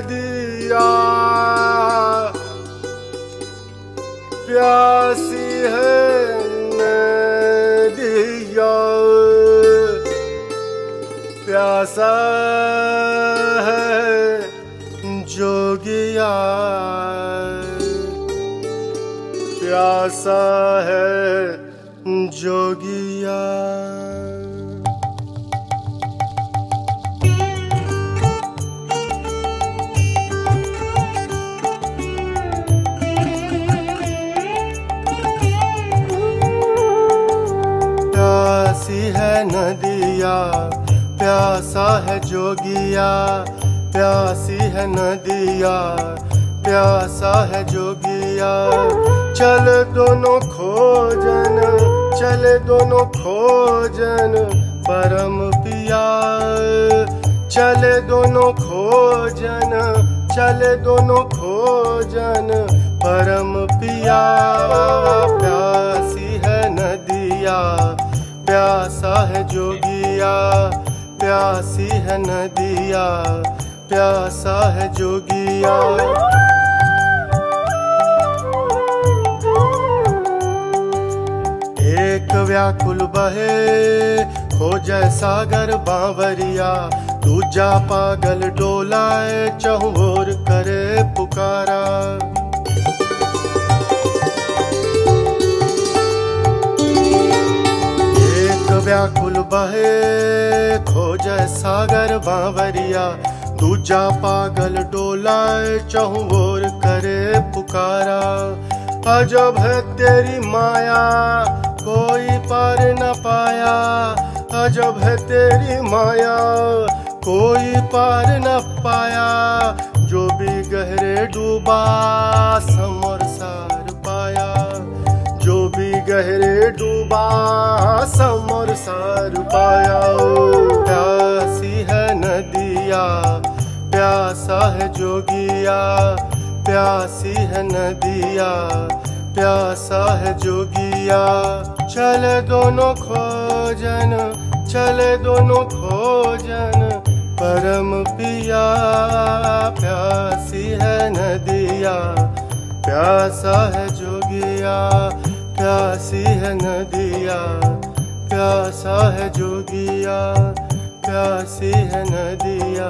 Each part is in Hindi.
नदिया प्यासी है नदिया प्यासा है जोगिया। प्यासा है प्यासी है नदिया, प्यासा है जोगिया, प्यासी है नदिया, प्यासा है जोगिया। चल दोनों खोजन, चल दोनों खोजन, परम पिया चल दोनों खोजन, चल दोनों खोजन, परम पिया जोगिया, प्यासी है नदिया, प्यासा है जोगिया। एक व्याकुल बहे हो जय सागर बावरिया, दूजा पागल डोलाए चहुओर करे पुकारा। व्याकुल बहे, खोजै सागर बावरिया। दूजा पागल डोलाए चहुओर करे पुकारा। अजब है तेरी माया, कोई पार न पाया। अजब है तेरी माया, कोई पार न पाया। जो भी गहरे डूबा, समर सार पाया। गहरे डूबा, समर सार पाया प्यासी है नदिया, प्यासा है जोगिया, प्यासी है नदिया, प्यासा है जोगिया। चल दोनों खोजन, चल दोनों खोजन, परम पिया, प्यासी है नदिया, प्यासा है जोगिया। प्यासी है नदिया प्यासा है जोगिया प्यासी है नदिया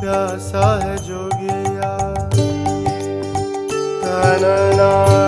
प्यासा है जोगिया। ना